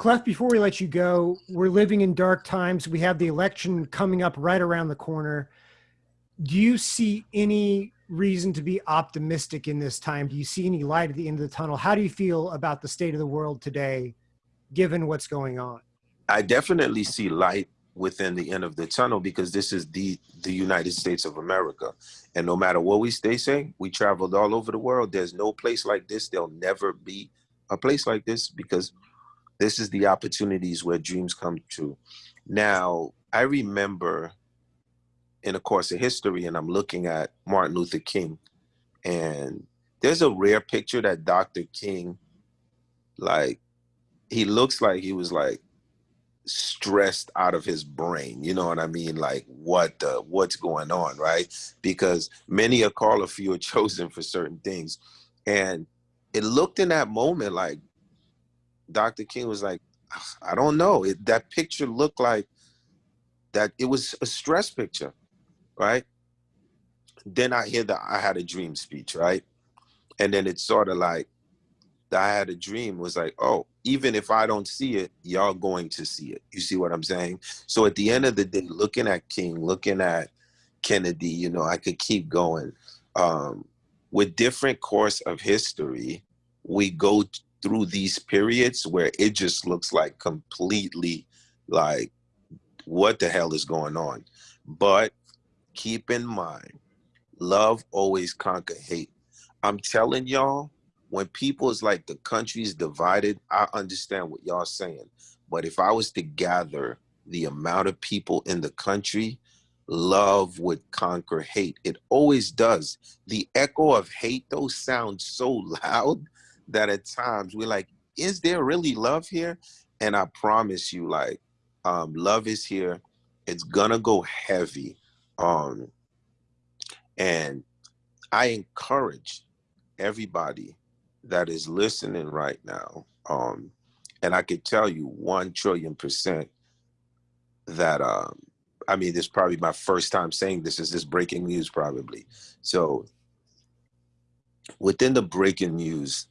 Clef, before we let you go, we're living in dark times. We have the election coming up right around the corner. Do you see any reason to be optimistic in this time? Do you see any light at the end of the tunnel? How do you feel about the state of the world today, given what's going on? I definitely see light within the end of the tunnel because this is the the United States of America. And no matter what we stay saying, we traveled all over the world. There's no place like this. There'll never be a place like this because this is the opportunities where dreams come true. Now, I remember in a course of history and I'm looking at Martin Luther King and there's a rare picture that Dr. King like he looks like he was like stressed out of his brain you know what i mean like what what's going on right because many are called a few are chosen for certain things and it looked in that moment like dr king was like i don't know it, that picture looked like that it was a stress picture right then i hear the i had a dream speech right and then it's sort of like I had a dream was like, oh, even if I don't see it, y'all going to see it. You see what I'm saying? So at the end of the day, looking at King, looking at Kennedy, you know, I could keep going. Um, with different course of history, we go through these periods where it just looks like completely like what the hell is going on. But keep in mind, love always conquer hate. I'm telling y'all, when people is like the country's divided, I understand what y'all saying. But if I was to gather the amount of people in the country, love would conquer hate. It always does. The echo of hate, though, sounds so loud that at times we're like, is there really love here? And I promise you, like, um, love is here. It's gonna go heavy. Um, and I encourage everybody that is listening right now, um, and I could tell you one trillion percent that um, I mean, this is probably my first time saying this. Is this breaking news? Probably. So within the breaking news,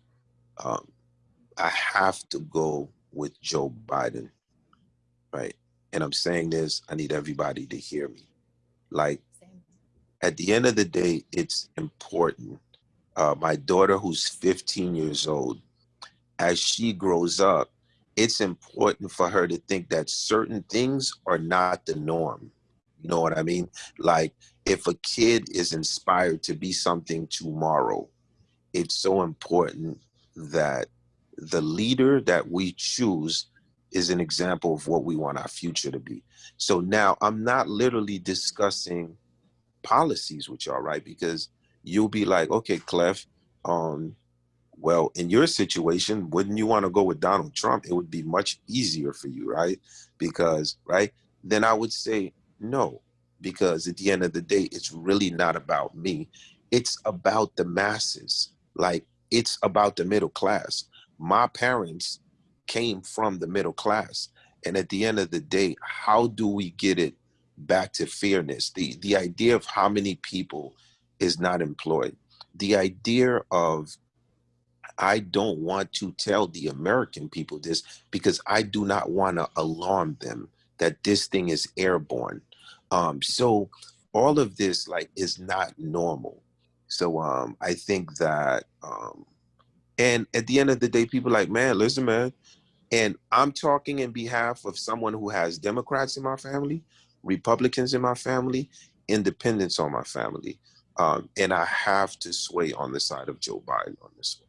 um, I have to go with Joe Biden, right? And I'm saying this. I need everybody to hear me. Like, at the end of the day, it's important uh, my daughter who's 15 years old, as she grows up, it's important for her to think that certain things are not the norm. You know what I mean? Like if a kid is inspired to be something tomorrow, it's so important that the leader that we choose is an example of what we want our future to be. So now I'm not literally discussing policies with y'all, right? Because you'll be like, okay, Clef, um, well, in your situation, wouldn't you want to go with Donald Trump? It would be much easier for you, right? Because, right? Then I would say no, because at the end of the day, it's really not about me. It's about the masses. Like, it's about the middle class. My parents came from the middle class. And at the end of the day, how do we get it back to fairness? The, the idea of how many people is not employed. The idea of I don't want to tell the American people this because I do not want to alarm them that this thing is airborne. Um, so all of this like is not normal. So um, I think that, um, and at the end of the day, people like, man, listen, man, and I'm talking in behalf of someone who has Democrats in my family, Republicans in my family, independents on my family. Um, and I have to sway on the side of Joe Biden on this one.